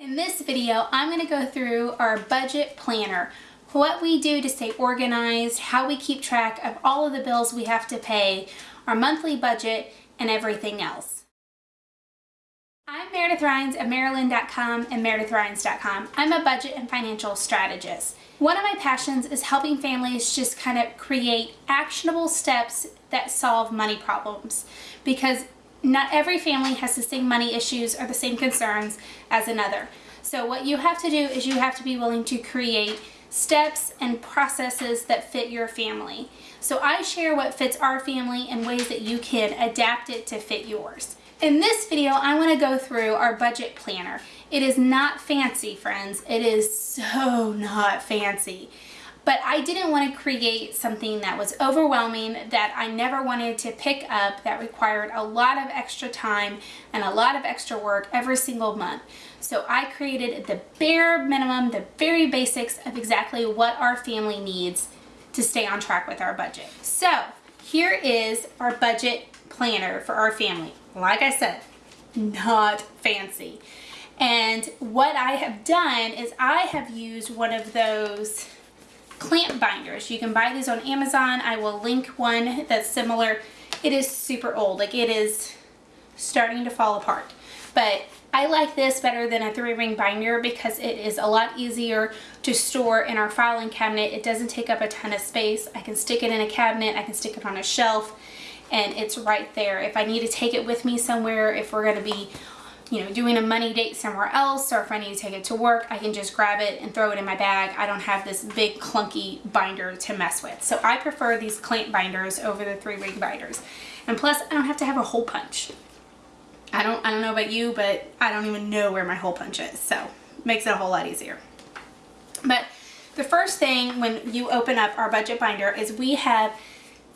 In this video, I'm going to go through our budget planner, what we do to stay organized, how we keep track of all of the bills we have to pay, our monthly budget, and everything else. I'm Meredith Rhines of Maryland.com and MeredithRhines.com. I'm a budget and financial strategist. One of my passions is helping families just kind of create actionable steps that solve money problems because not every family has the same money issues or the same concerns as another. So what you have to do is you have to be willing to create steps and processes that fit your family. So I share what fits our family and ways that you can adapt it to fit yours. In this video, I want to go through our budget planner. It is not fancy, friends. It is so not fancy. But I didn't want to create something that was overwhelming, that I never wanted to pick up, that required a lot of extra time and a lot of extra work every single month. So I created the bare minimum, the very basics of exactly what our family needs to stay on track with our budget. So here is our budget planner for our family. Like I said, not fancy. And what I have done is I have used one of those clamp binders. You can buy these on Amazon. I will link one that's similar. It is super old. Like it is starting to fall apart. But I like this better than a three ring binder because it is a lot easier to store in our filing cabinet. It doesn't take up a ton of space. I can stick it in a cabinet. I can stick it on a shelf and it's right there. If I need to take it with me somewhere, if we're going to be you know, doing a money date somewhere else or if I need to take it to work, I can just grab it and throw it in my bag. I don't have this big clunky binder to mess with. So I prefer these clamp binders over the three ring binders. And plus I don't have to have a hole punch. I don't, I don't know about you, but I don't even know where my hole punch is. So makes it a whole lot easier. But the first thing when you open up our budget binder is we have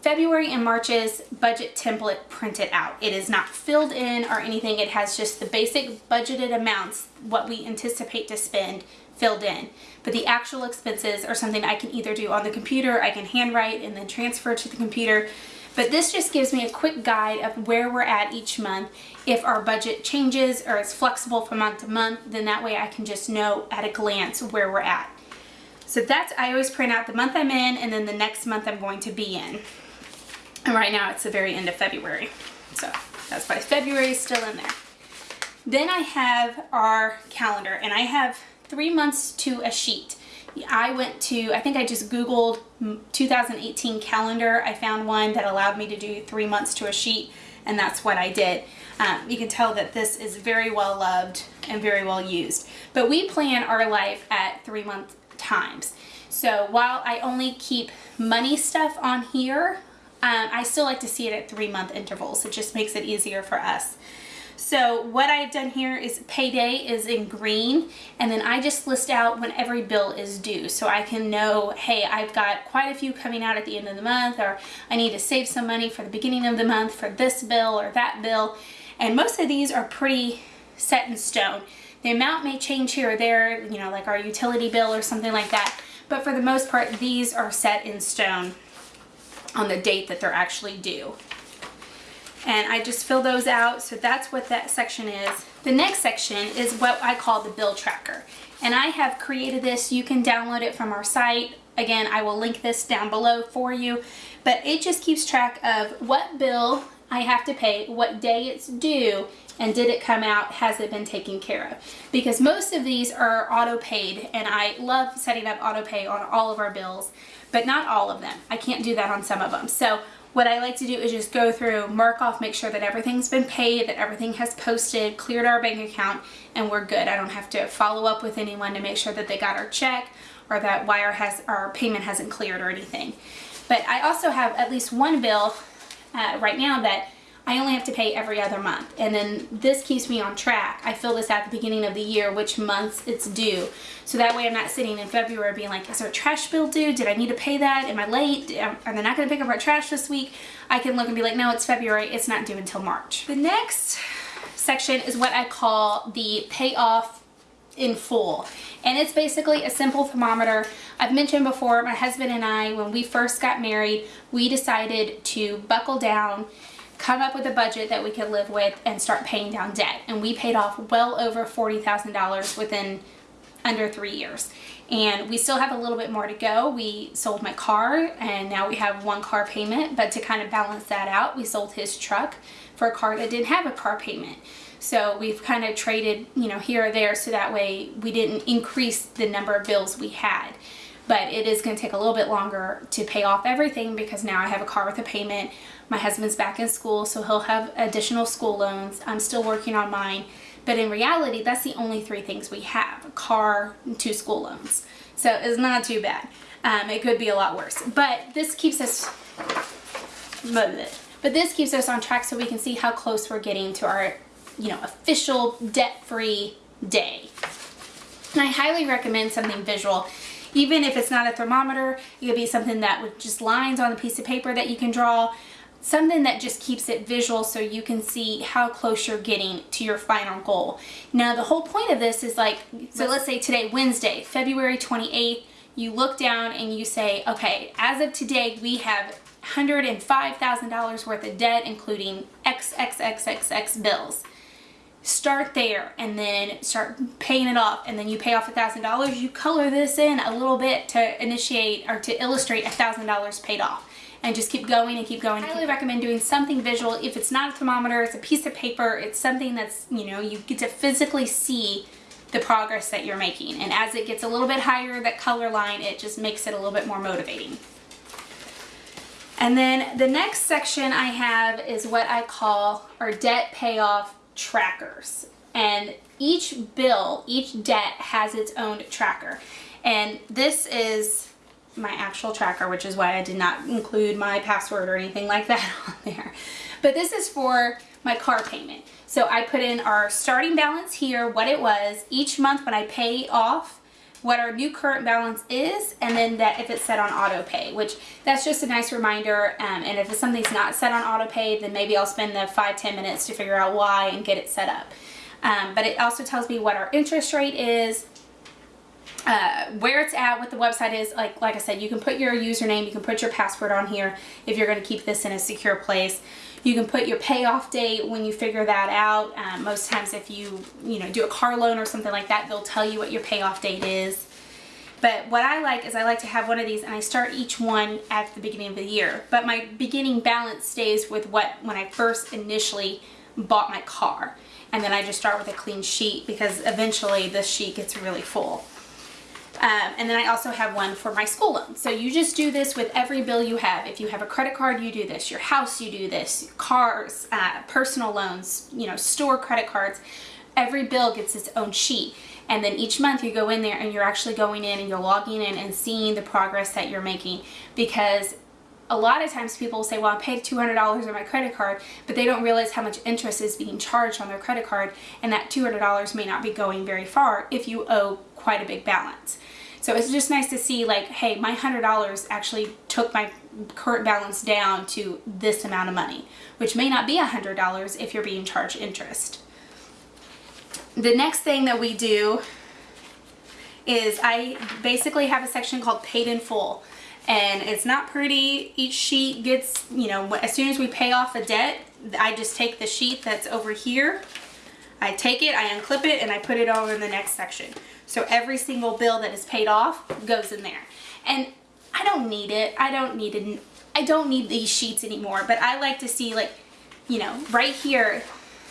February and March's budget template printed out. It is not filled in or anything. It has just the basic budgeted amounts, what we anticipate to spend filled in. But the actual expenses are something I can either do on the computer, I can handwrite and then transfer to the computer. But this just gives me a quick guide of where we're at each month. If our budget changes or is flexible from month to month, then that way I can just know at a glance where we're at. So that's, I always print out the month I'm in and then the next month I'm going to be in. And right now it's the very end of February. So that's why February is still in there. Then I have our calendar and I have three months to a sheet. I went to, I think I just Googled 2018 calendar. I found one that allowed me to do three months to a sheet and that's what I did. Um, you can tell that this is very well loved and very well used. But we plan our life at three month times. So while I only keep money stuff on here, um, I still like to see it at three month intervals. It just makes it easier for us. So what I've done here is payday is in green and then I just list out when every bill is due so I can know hey I've got quite a few coming out at the end of the month or I need to save some money for the beginning of the month for this bill or that bill and most of these are pretty set in stone. The amount may change here or there you know like our utility bill or something like that but for the most part these are set in stone on the date that they're actually due. And I just fill those out, so that's what that section is. The next section is what I call the bill tracker. And I have created this, you can download it from our site. Again, I will link this down below for you, but it just keeps track of what bill I have to pay, what day it's due, and did it come out, has it been taken care of? Because most of these are auto paid and I love setting up auto pay on all of our bills but not all of them. I can't do that on some of them. So what I like to do is just go through, mark off, make sure that everything's been paid, that everything has posted, cleared our bank account, and we're good. I don't have to follow up with anyone to make sure that they got our check or that wire has our payment hasn't cleared or anything. But I also have at least one bill uh, right now that I only have to pay every other month. And then this keeps me on track. I fill this at the beginning of the year, which months it's due. So that way I'm not sitting in February being like, is there a trash bill due? Did I need to pay that? Am I late? Are they not going to pick up our trash this week? I can look and be like, no, it's February. It's not due until March. The next section is what I call the payoff in full and it's basically a simple thermometer I've mentioned before my husband and I when we first got married we decided to buckle down come up with a budget that we could live with and start paying down debt. And we paid off well over $40,000 within under three years. And we still have a little bit more to go. We sold my car and now we have one car payment, but to kind of balance that out, we sold his truck for a car that didn't have a car payment. So we've kind of traded, you know, here or there so that way we didn't increase the number of bills we had. But it is going to take a little bit longer to pay off everything because now I have a car with a payment. My husband's back in school, so he'll have additional school loans. I'm still working on mine. But in reality, that's the only three things we have, a car and two school loans. So it's not too bad. Um, it could be a lot worse. But this keeps us, but this keeps us on track so we can see how close we're getting to our, you know, official debt-free day. And I highly recommend something visual. Even if it's not a thermometer, it could be something that with just lines on a piece of paper that you can draw something that just keeps it visual so you can see how close you're getting to your final goal. Now the whole point of this is like, so let's say today, Wednesday, February 28th, you look down and you say, okay, as of today, we have $105,000 worth of debt, including XXXXX bills. Start there and then start paying it off and then you pay off $1,000. You color this in a little bit to initiate or to illustrate $1,000 paid off and just keep going and keep going. I highly recommend doing something visual. If it's not a thermometer, it's a piece of paper, it's something that's, you know, you get to physically see the progress that you're making. And as it gets a little bit higher, that color line, it just makes it a little bit more motivating. And then the next section I have is what I call our debt payoff trackers. And each bill, each debt has its own tracker. And this is my actual tracker, which is why I did not include my password or anything like that on there. But this is for my car payment. So I put in our starting balance here, what it was, each month when I pay off, what our new current balance is, and then that if it's set on auto pay, which that's just a nice reminder. Um, and if something's not set on auto pay, then maybe I'll spend the five ten minutes to figure out why and get it set up. Um, but it also tells me what our interest rate is, uh, where it's at, what the website is, like like I said, you can put your username, you can put your password on here if you're going to keep this in a secure place. You can put your payoff date when you figure that out. Um, most times if you, you know, do a car loan or something like that, they'll tell you what your payoff date is. But what I like is I like to have one of these and I start each one at the beginning of the year. But my beginning balance stays with what when I first initially bought my car. And then I just start with a clean sheet because eventually this sheet gets really full. Um, and then I also have one for my school loan. So you just do this with every bill you have. If you have a credit card, you do this. Your house, you do this. Cars, uh, personal loans, you know, store credit cards. Every bill gets its own sheet. And then each month you go in there and you're actually going in and you're logging in and seeing the progress that you're making because a lot of times people will say, well, I paid $200 on my credit card, but they don't realize how much interest is being charged on their credit card, and that $200 may not be going very far if you owe quite a big balance. So it's just nice to see like, hey, my $100 actually took my current balance down to this amount of money, which may not be $100 if you're being charged interest. The next thing that we do is I basically have a section called paid in full and it's not pretty. Each sheet gets, you know, as soon as we pay off a debt, I just take the sheet that's over here, I take it, I unclip it, and I put it over in the next section. So every single bill that is paid off goes in there. And I don't need it. I don't need it. I don't need these sheets anymore, but I like to see like, you know, right here,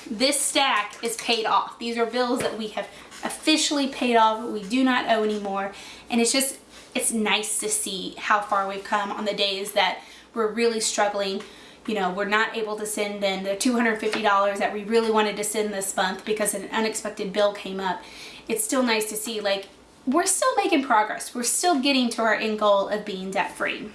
this stack is paid off. These are bills that we have officially paid off, we do not owe anymore. And it's just, it's nice to see how far we've come on the days that we're really struggling. You know, we're not able to send in the $250 that we really wanted to send this month because an unexpected bill came up. It's still nice to see like we're still making progress. We're still getting to our end goal of being debt free.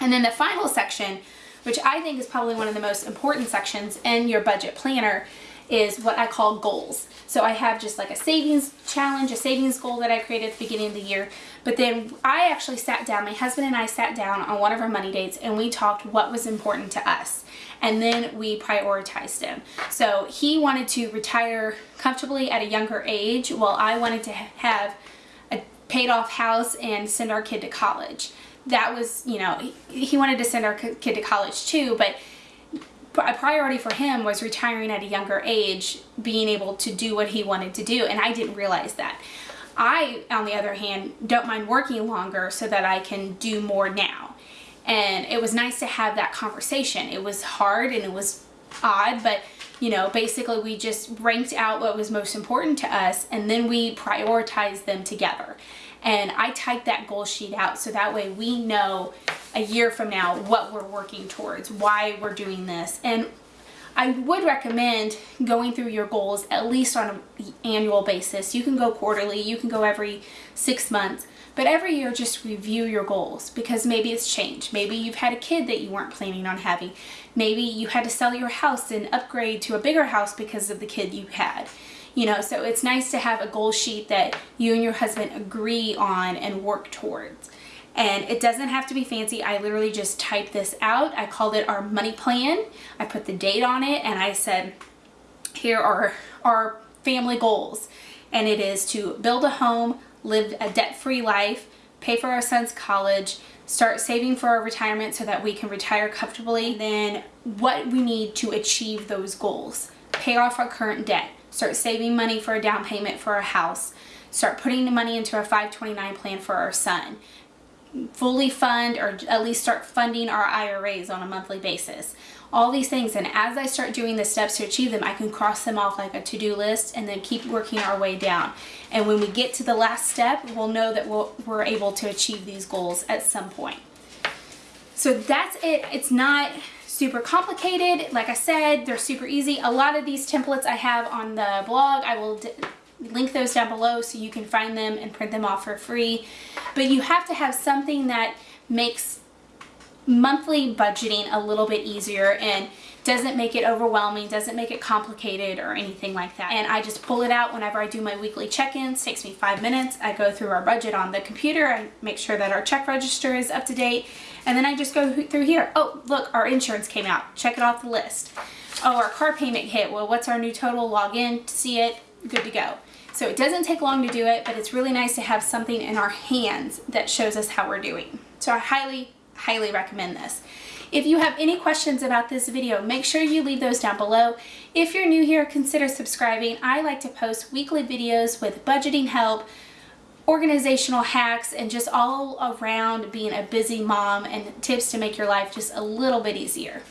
And then the final section, which I think is probably one of the most important sections in your budget planner, is what I call goals. So I have just like a savings challenge, a savings goal that I created at the beginning of the year. But then I actually sat down, my husband and I sat down on one of our money dates and we talked what was important to us. And then we prioritized them. So he wanted to retire comfortably at a younger age while I wanted to have a paid off house and send our kid to college. That was, you know, he wanted to send our kid to college too, but a priority for him was retiring at a younger age, being able to do what he wanted to do, and I didn't realize that. I, on the other hand, don't mind working longer so that I can do more now. And it was nice to have that conversation. It was hard and it was odd, but you know, basically we just ranked out what was most important to us and then we prioritized them together. And I typed that goal sheet out so that way we know a year from now what we're working towards, why we're doing this. And I would recommend going through your goals at least on an annual basis. You can go quarterly, you can go every six months, but every year just review your goals because maybe it's changed. Maybe you've had a kid that you weren't planning on having. Maybe you had to sell your house and upgrade to a bigger house because of the kid you had. You know, so it's nice to have a goal sheet that you and your husband agree on and work towards and it doesn't have to be fancy. I literally just typed this out. I called it our money plan. I put the date on it and I said, here are our family goals. And it is to build a home, live a debt-free life, pay for our son's college, start saving for our retirement so that we can retire comfortably, then what we need to achieve those goals. Pay off our current debt, start saving money for a down payment for our house, start putting the money into our 529 plan for our son, fully fund or at least start funding our IRAs on a monthly basis. All these things and as I start doing the steps to achieve them I can cross them off like a to-do list and then keep working our way down. And when we get to the last step we'll know that we we are able to achieve these goals at some point. So that's it. It's not super complicated. Like I said, they're super easy. A lot of these templates I have on the blog. I will link those down below so you can find them and print them off for free. But you have to have something that makes monthly budgeting a little bit easier and doesn't make it overwhelming, doesn't make it complicated or anything like that. And I just pull it out whenever I do my weekly check-ins, takes me five minutes. I go through our budget on the computer, I make sure that our check register is up to date, and then I just go through here. Oh, look, our insurance came out, check it off the list. Oh, our car payment hit, well, what's our new total? Log in to see it, good to go. So it doesn't take long to do it, but it's really nice to have something in our hands that shows us how we're doing. So I highly, highly recommend this. If you have any questions about this video, make sure you leave those down below. If you're new here, consider subscribing. I like to post weekly videos with budgeting help, organizational hacks, and just all around being a busy mom and tips to make your life just a little bit easier.